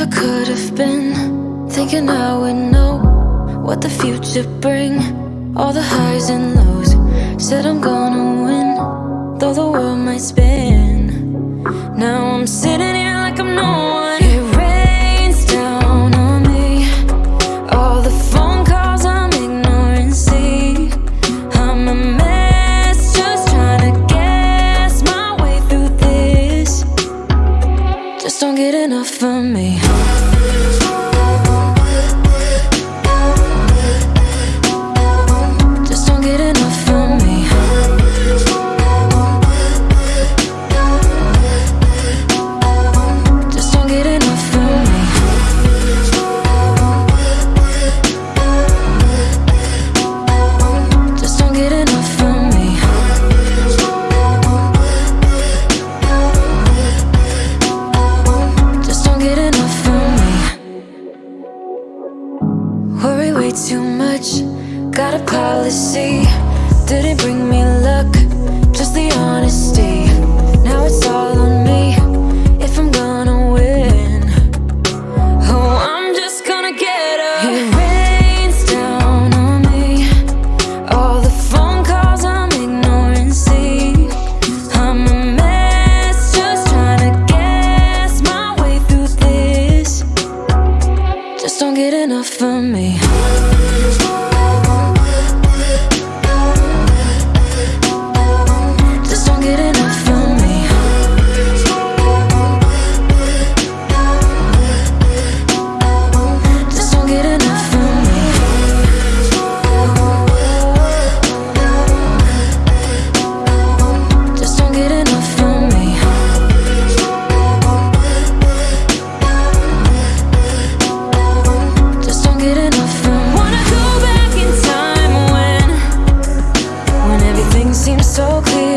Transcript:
never could have been Thinking I would know what the future bring. All the highs and lows, said I'm gonna win Though the world might spin. enough for me. too much. Got a policy. Didn't bring me luck. Just the honest me. so clear.